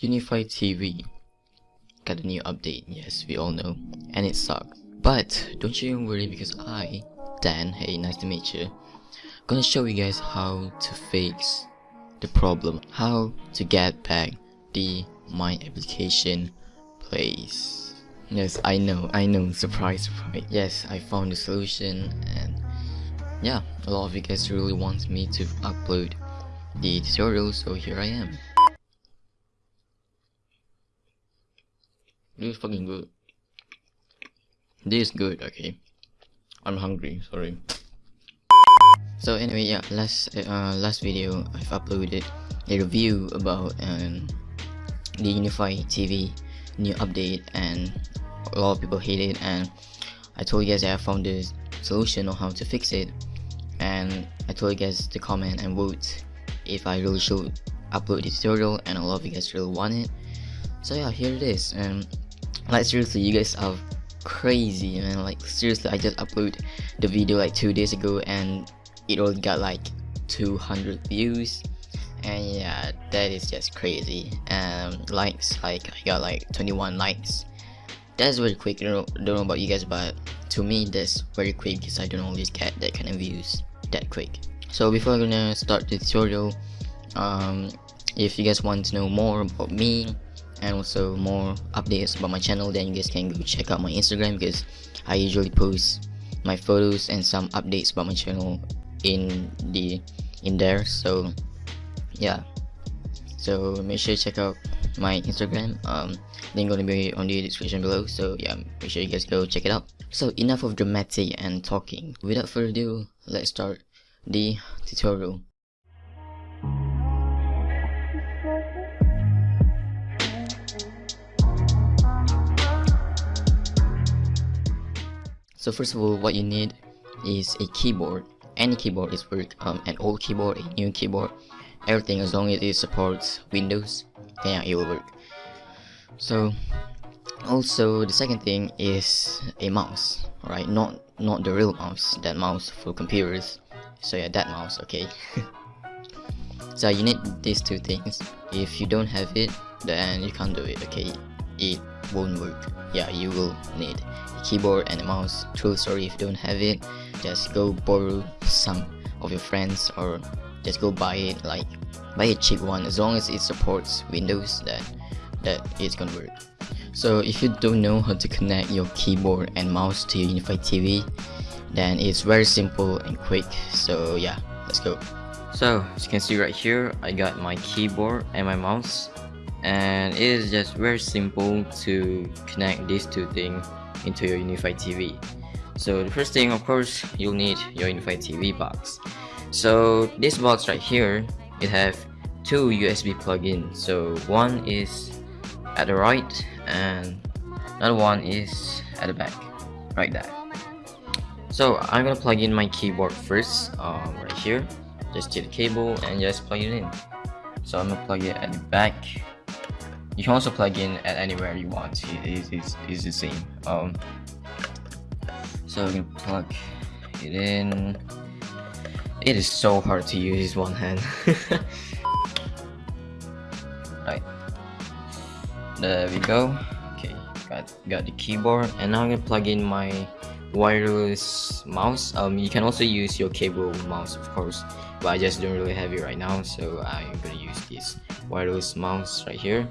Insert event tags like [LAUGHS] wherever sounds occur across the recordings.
UniFi TV got a new update, yes, we all know, and it sucks. But don't you worry because I, Dan, hey, nice to meet you, gonna show you guys how to fix the problem, how to get back the my application place. Yes, I know, I know, [LAUGHS] surprise, surprise. Yes, I found the solution and yeah, a lot of you guys really want me to upload the tutorial, so here I am. This is fucking good. This is good, okay. I'm hungry, sorry. So anyway, yeah, last uh, last video I've uploaded a review about um, the UniFi TV new update and a lot of people hate it and I told you guys I found the solution on how to fix it and I told you guys to comment and vote if I really should upload the tutorial and a lot of you guys really want it so yeah here it is and like seriously you guys are crazy man. Like seriously I just uploaded the video like two days ago and it only got like 200 views. And yeah that is just crazy. Um likes like I got like 21 likes. That's very quick. I don't know, don't know about you guys but to me that's very quick because I don't always get that kind of views that quick. So before I'm gonna start the tutorial um if you guys want to know more about me and also more updates about my channel then you guys can go check out my instagram because i usually post my photos and some updates about my channel in the in there so yeah. So make sure you check out my instagram um link gonna be on the description below so yeah make sure you guys go check it out. So enough of dramatic and talking. Without further ado let's start the tutorial so first of all what you need is a keyboard. Any keyboard is work um, an old keyboard a new keyboard. Everything as long as it supports windows yeah it will work. So also the second thing is a mouse right? Not not the real mouse that mouse for computers. So yeah that mouse okay. [LAUGHS] So you need these two things. If you don't have it then you can't do it okay it won't work. Yeah you will need a keyboard and a mouse. True story if you don't have it just go borrow some of your friends or just go buy it like buy a cheap one. As long as it supports windows that that it's gonna work. So if you don't know how to connect your keyboard and mouse to your UniFi TV then it's very simple and quick. So yeah let's go. So as you can see right here I got my keyboard and my mouse and it is just very simple to connect these two things into your UniFi TV so the first thing of course you'll need your UniFi TV box. So this box right here it have two USB plug-ins. So one is at the right and another one is at the back right there. So I'm gonna plug in my keyboard first um, right here. Just take the cable and just plug it in. So I'm gonna plug it at the back you can also plug in at anywhere you want. It is it's the same. Um so we can plug it in. It is so hard to use one hand. [LAUGHS] Right there we go. Okay got got the keyboard. And now i'm gonna plug in my wireless mouse. Um you can also use your cable mouse of course but i just don't really have it right now so i'm gonna use this wireless mouse right here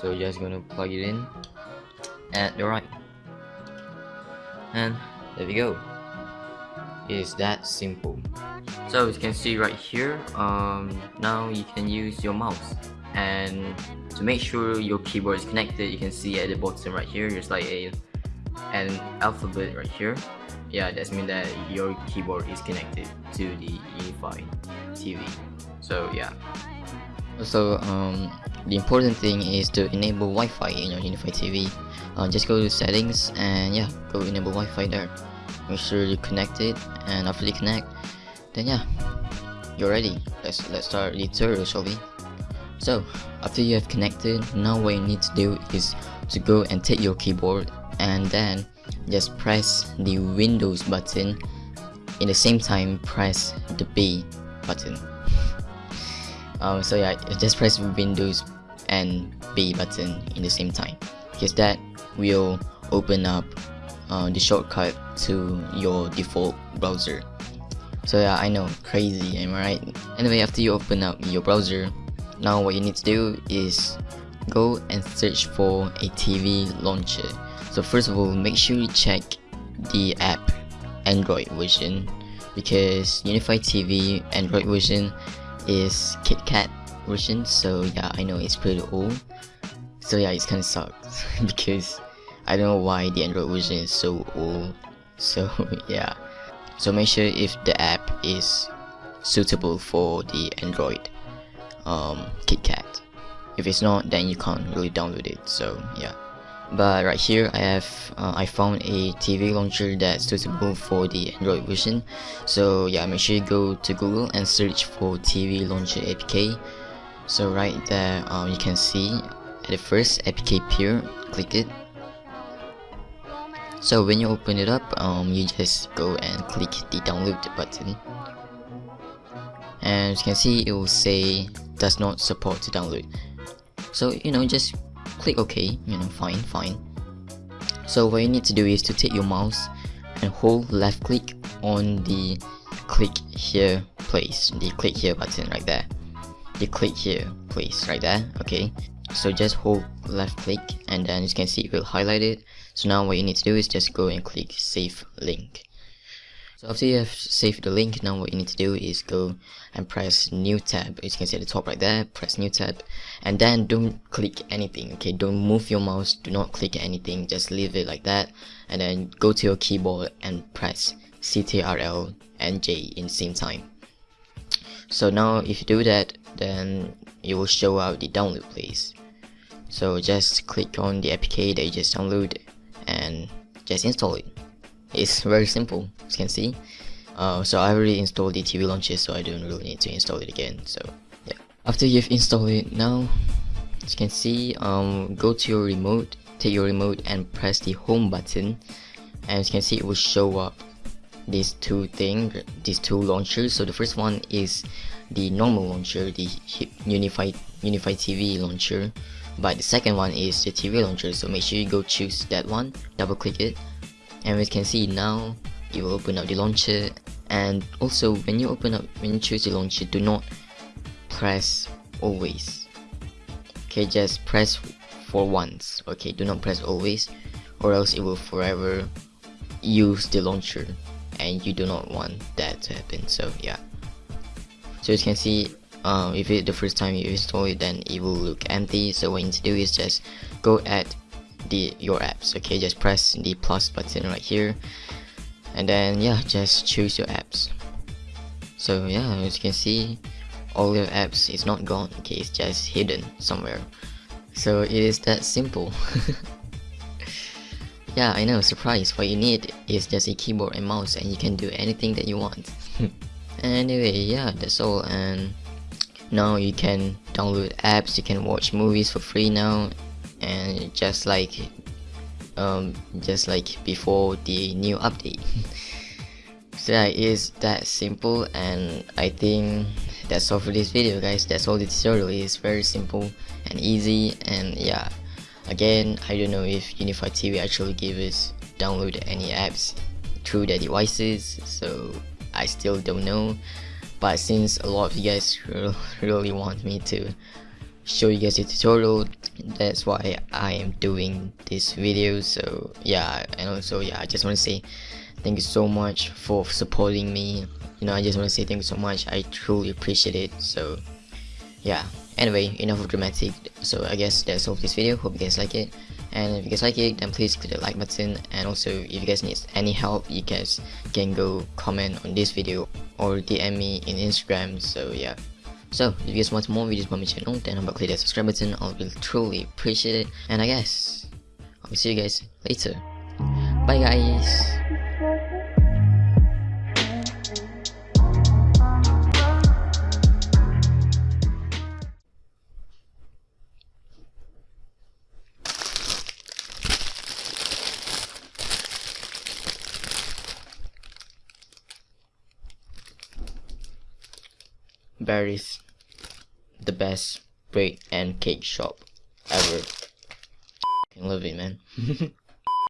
so just gonna plug it in at the right. And there we go. It's that simple. So as you can see right here um now you can use your mouse. And to make sure your keyboard is connected you can see at the bottom right here there's like a an alphabet right here. Yeah that's mean that your keyboard is connected to the UniFi TV so yeah so um the important thing is to enable Wi-Fi in your UniFi TV uh, just go to settings and yeah go enable Wi-Fi there. Make sure you connect it and after you connect then yeah you're ready. Let's let's start the tutorial shall we? So after you have connected now what you need to do is to go and take your keyboard and then just press the windows button. In the same time press the B button um, so yeah just press windows and B button in the same time. Because that will open up uh, the shortcut to your default browser. So yeah I know crazy am I right? Anyway after you open up your browser now what you need to do is go and search for a TV launcher. So first of all make sure you check the app Android version. Because UniFi TV Android version is KitKat version so yeah I know it's pretty old. So yeah it's kinda sucks [LAUGHS] because I don't know why the Android version is so old. So [LAUGHS] yeah. So make sure if the app is suitable for the Android um, KitKat if it's not then you can't really download it. So yeah but right here I have uh, I found a TV launcher that's suitable for the Android version. So yeah make sure you go to Google and search for TV launcher APK so right there um, you can see at the first APK appear click it. So when you open it up um, you just go and click the download button. And you can see it will say does not support to download. So you know just click OK, you know, fine, fine. So what you need to do is to take your mouse and hold left click on the click here place, the click here button right there. The click here place right there, okay. So just hold left click and then as you can see it will highlight it. So now what you need to do is just go and click save link. So after you have saved the link, now what you need to do is go and press new tab. As you can see at the top right there, press new tab. And then don't click anything, okay? Don't move your mouse, do not click anything, just leave it like that. And then go to your keyboard and press CTRL and J in the same time. So now if you do that, then it will show out the download place. So just click on the APK that you just downloaded and just install it it's very simple as you can see. Uh, so I already installed the TV launcher so I don't really need to install it again so yeah. After you've installed it now as you can see um, go to your remote take your remote and press the home button and as you can see it will show up these two things these two launchers. So the first one is the normal launcher the unified unified TV launcher but the second one is the TV launcher. So make sure you go choose that one double click it and as you can see now you will open up the launcher. And also when you open up when you choose the launcher do not press always. Okay just press for once. Okay do not press always or else it will forever use the launcher. And you do not want that to happen so yeah. So as you can see um, if it's the first time you install it then it will look empty. So what you need to do is just go at the your apps. Okay just press the plus button right here. And then yeah just choose your apps. So yeah as you can see all your apps is not gone. Okay it's just hidden somewhere. So it is that simple. [LAUGHS] Yeah I know surprise. What you need is just a keyboard and mouse and you can do anything that you want. [LAUGHS] Anyway yeah that's all. And now you can download apps. You can watch movies for free now and just like um, just like before the new update. [LAUGHS] So it is that simple and I think that's all for this video guys. That's all the tutorial. Is very simple and easy and yeah. Again I don't know if UniFi TV actually gives us download any apps through their devices so I still don't know. But since a lot of you guys [LAUGHS] really want me to show you guys the tutorial that's why I am doing this video. So yeah and also yeah I just want to say thank you so much for supporting me. You know I just want to say thank you so much. I truly appreciate it. So yeah. Anyway enough of dramatic. So I guess that's all for this video. Hope you guys like it. And if you guys like it then please click the like button. And also if you guys need any help you guys can go comment on this video or DM me in Instagram. So yeah so, if you guys want more videos from my channel, then I'm about to click that subscribe button, I will truly appreciate it. And I guess, I'll see you guys later. Bye guys! Barry's the best bread and cake shop ever. I love it, man. [LAUGHS]